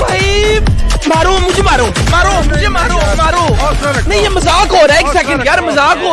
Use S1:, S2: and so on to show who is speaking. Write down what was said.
S1: भाई मारो मुझे मारो। मारो मुझे मारो मारो। नहीं ये मज़ाक हो रहा है एक सेकंड यार मज़ाक हो